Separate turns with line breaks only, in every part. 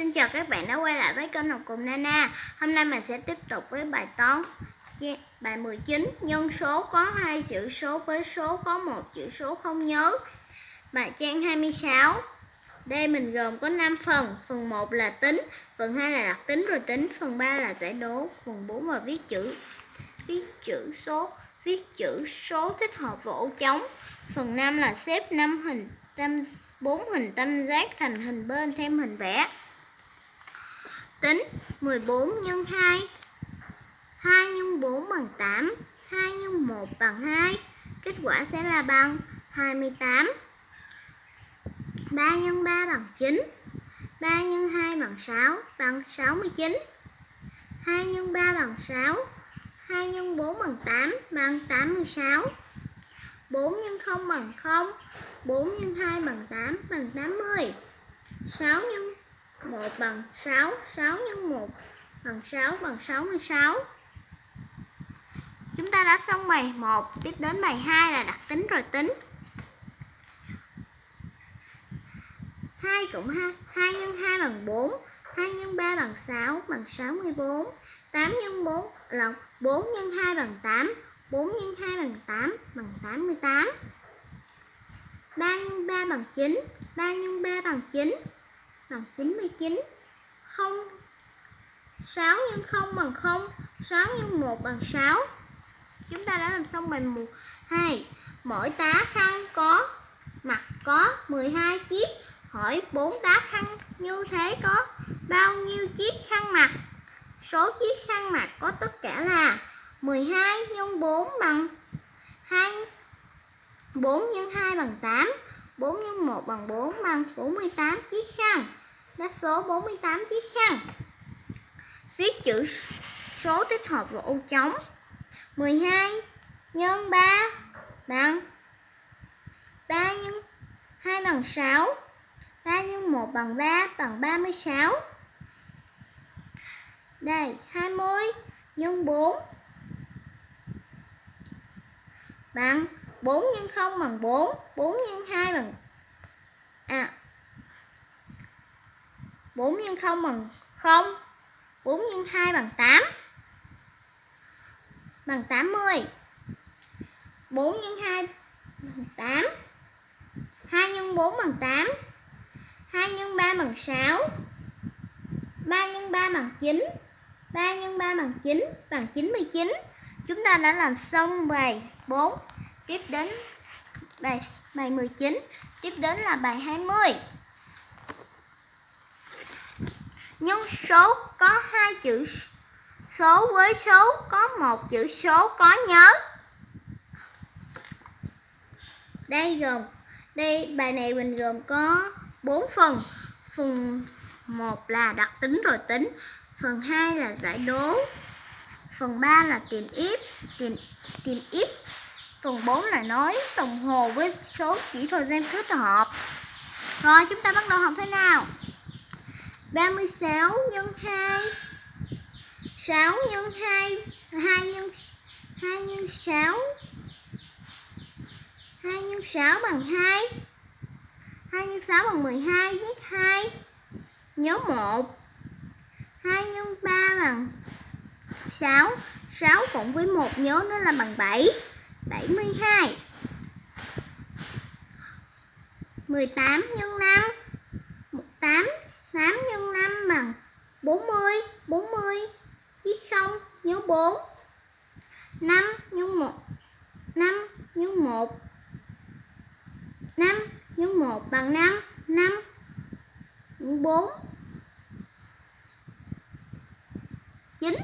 Xin chào các bạn đã quay lại với kênh học cùng Nana. Hôm nay mình sẽ tiếp tục với bài toán Bài 19 Nhân số có hai chữ số với số có một chữ số không nhớ. Bài trang 26 Đây mình gồm có 5 phần. Phần 1 là tính, Phần 2 là đặc tính rồi tính. Phần 3 là giải đố, Phần 4 là viết chữ. Viết chữ số, Viết chữ số thích hợp vào ô trống Phần 5 là xếp 5 hình tam bốn hình tam giác thành hình bên thêm hình vẽ. Tính 14 nhân 2 2 nhân 4 bằng 8 2 nhân 1 bằng 2 Kết quả sẽ là bằng 28 3 nhân 3 bằng 9 3 nhân 2 bằng 6 bằng 69 2 nhân 3 bằng 6 2 nhân 4 bằng 8 bằng 86 4 nhân 0 bằng 0 4 nhân 2 bằng 8 bằng 80 6 nhân 1 bằng 6 6 nhân 1 bằng 6 bằng 66 Chúng ta đã xong bài 1 Tiếp đến bài 2 là đặt tính rồi tính. 2 cộng 2 2 nhân 2 bằng 4 2 nhân 3 bằng 6 bằng 64 8 nhân 4 là 4 nhân 2 bằng 8 4 nhân 2 bằng 8 bằng 88 3 nhân 3 bằng 9 3 nhân 3 bằng 9 bằng 99 0 6 nhân 0 bằng 0 6 nhân 1 bằng 6 Chúng ta đã làm xong bài 1 2 Mỗi tá khăn có, mặt có 12 chiếc. Hỏi 4 tá khăn như thế có bao nhiêu chiếc khăn mặt? Số chiếc khăn mặt có tất cả là 12 nhân 4 bằng 2 4 nhân 2 bằng 8 4 nhân 1 bằng 4 bằng 48 chiếc khăn lá số 48 chiếc khăn. Viết chữ số tích hợp vào ô trống 12 nhân 3 bằng 3 nhân 2 bằng 6 3 nhân 1 bằng 3 bằng 36 Đây 20 nhân 4 bằng 4 nhân 0 bằng 4 4 nhân 2 bằng à 4 x 0 bằng 0 4 x 2 bằng 8 bằng 80 4 x 2 bằng 8 2 x 4 bằng 8 2 x 3 bằng 6 3 x 3 bằng 9 3 x 3 bằng 9 bằng 99 Chúng ta đã làm xong bài 4 Tiếp đến bài bài 19 Tiếp đến là bài 20 Nhân số có hai chữ số với số có một chữ số có nhớ. Đây gồm, Đây, bài này mình gồm có 4 phần. Phần 1 là đặc tính rồi tính, Phần 2 là giải đố, Phần 3 là tìm ít, tìm tìm ít, Phần 4 là nói đồng hồ với số chỉ thời gian thích hợp. Rồi, chúng ta bắt đầu học thế nào? 36 nhân 2 6 nhân 2 2 nhân 2 nhân 6 2 nhân 6 bằng 2 2 nhân 6 bằng 12 viết 2 Nhớ 1 2 nhân 3 bằng 6 6 cộng với 1 nhớ nó là bằng 7 72 18 nhân 5 8 8 x 5 bằng 40 40 chứ không nhớ 4 5 x 1 5 x 1 5 x 1 bằng 5 5 nhân 4 9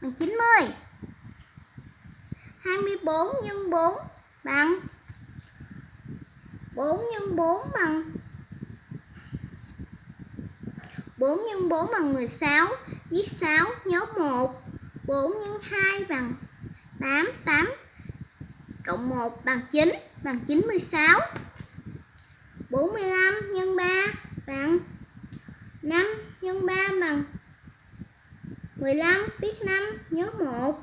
bằng 90 24 x 4 bằng 4 nhân 4 bằng. 4 nhân 4 bằng 16 Viết 6 nhớ 1 4 nhân 2 bằng 8 8 Cộng 1 bằng 9 Bằng 96 45 nhân 3 bằng 5 nhân 3 bằng 15 viết 5 nhớ 1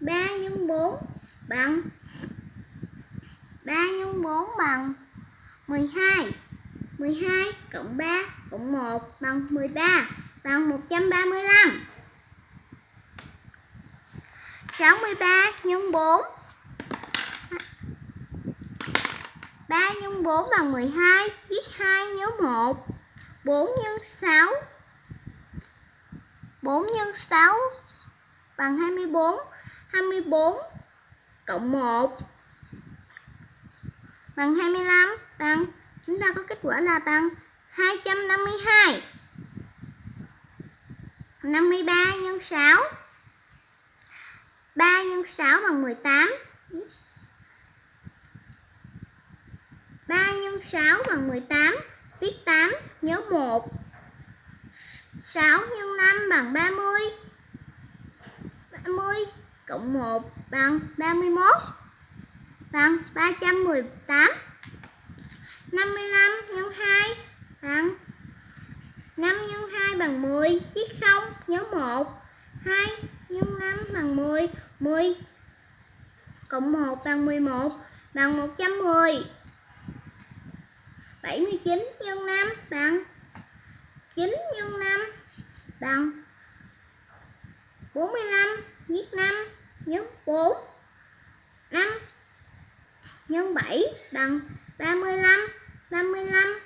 3 nhân 4 bằng 3 nhân 4 bằng 12 12 cộng 3 cộng 1 bằng 13 bằng 135 63 nhân 4 3 nhân 4 bằng 12 Viết 2 nhớ 1 4 nhân 6 4 nhân 6 bằng 24 24 cộng 1 bằng 25 bằng. Chúng ta có kết quả là bằng 252 53 nhân 6 3 nhân 6 bằng 18 3 nhân 6 bằng 18 Viết 8 nhớ 1 6 nhân 5 bằng 30 30 cộng 1 bằng 31 bằng 318 55 nhân 2 bằng 5 nhân 2 bằng 10 Viết 0 nhớ 1 2 nhân 5 bằng 10 10 cộng 1 bằng 11 bằng 110 79 nhân 5 bằng 9 nhân 5 bằng 45 viết 5 nhân 4 5 nhân 7 bằng 35 35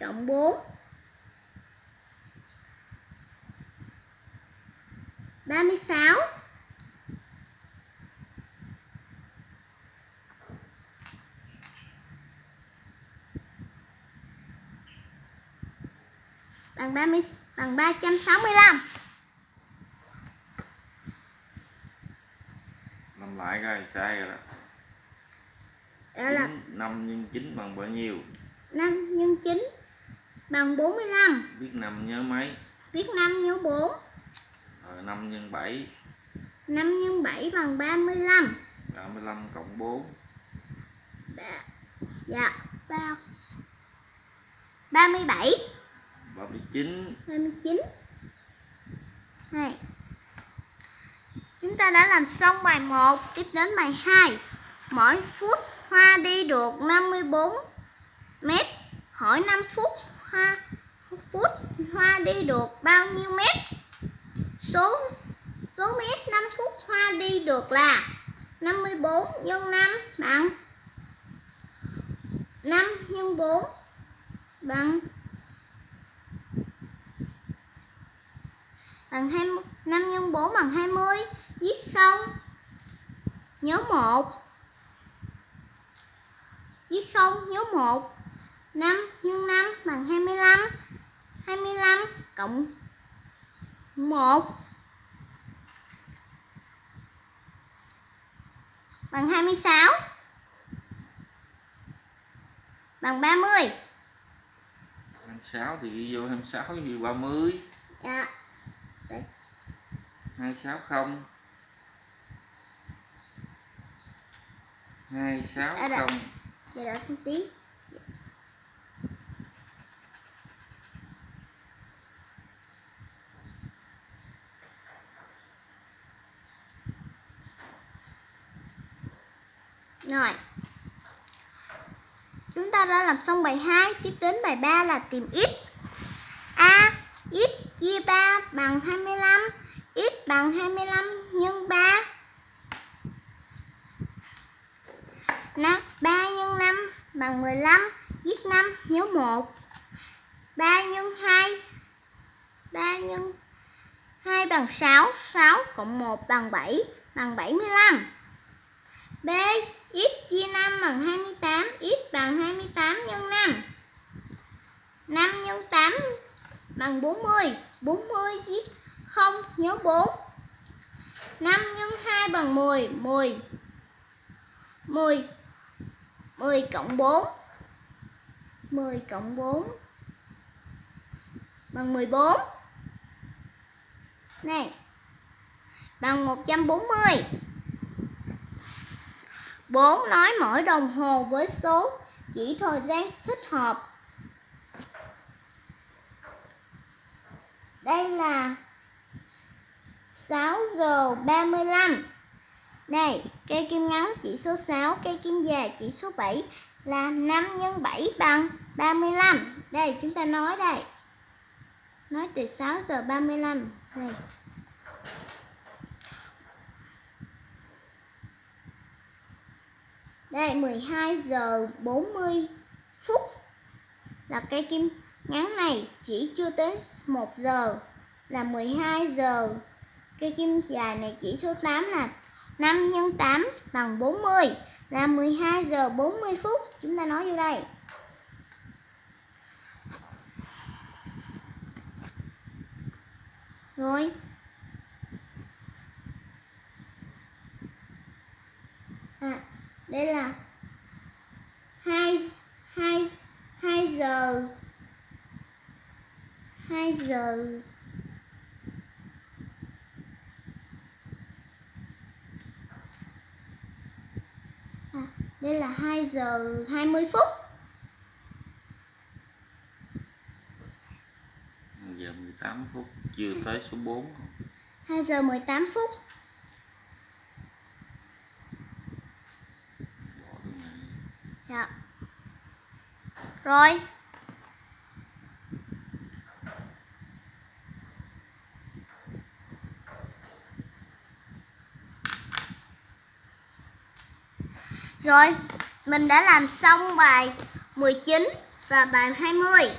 cộng 4 36 bằng 30 bằng 365
làm lại coi sai rồi đó?
Đó là
9, 5 nhân 9 bằng bao nhiêu?
5 nhân 9 bằng 45
biết 5 nhớ mấy?
Viết 5 nhớ 4
rồi 5 nhân 7
5 nhân 7 bằng 35
35 cộng 4
Đã- dạ ba 37
39
29 này chúng ta đã làm xong bài 1 tiếp đến bài 2 mỗi phút hoa đi được 54 mét. Hỏi 5 phút hoa phút hoa đi được bao nhiêu mét? Số số mét 5 phút hoa đi được là 54 nhân 5 bằng 5 nhân 4 bằng bằng 20, 5 nhân 4 bằng 20 viết xong nhớ 1 Viết 0 nhớ 1 5 nhân 5 bằng 25 25 cộng 1 bằng 26 bằng 30
26 thì ghi vô 26 thì 30
Dạ.
260 260
Giờ đã
không
tí. Rồi. Chúng ta đã làm xong bài 2 Tiếp đến bài 3 là tìm x. A, x chia 3 bằng 25 x bằng 25 nhân 3 Nào nhân 5 bằng 15 Viết 5 nhớ 1 3 nhân 2 3 nhân 2 bằng 6 6 cộng 1 bằng 7 bằng 75 B x chia 5 bằng 28 x bằng 28 nhân 5 5 nhân 8 bằng 40 40 viết 0 nhớ 4 5 nhân 2 bằng 10 10 10 10 cộng 4 10 cộng 4 bằng 14 Này, Bằng 140 4 nói mỗi đồng hồ với số chỉ thời gian thích hợp. Đây là 6 giờ 35 này, cây kim ngắn chỉ số 6, cây kim dài chỉ số 7 là 5 x 7 bằng 35 Đây chúng ta nói đây. Nói từ 6 giờ 35 Đây. Đây 12 giờ 40 phút Là cây kim ngắn này chỉ chưa tới 1 giờ. Là 12 giờ. Cây kim dài này chỉ số 8 là 5 x 8 bằng 40 Là 12 giờ 40 phút. Chúng ta nói vô đây. Rồi. À đây là 2 2 2 giờ 2 giờ đây là 2 giờ 20 phút.
Giờ 18 phút chưa tới số 4
2 giờ 18 phút. Dạ. Rồi Rồi, mình đã làm xong bài 19 và bài 20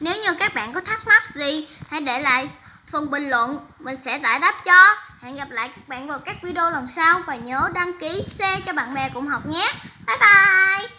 Nếu như các bạn có thắc mắc gì, hãy để lại phần bình luận, mình sẽ giải đáp cho. Hẹn gặp lại các bạn vào các video lần sau và nhớ đăng ký share cho bạn bè cùng học nhé. Bye bye!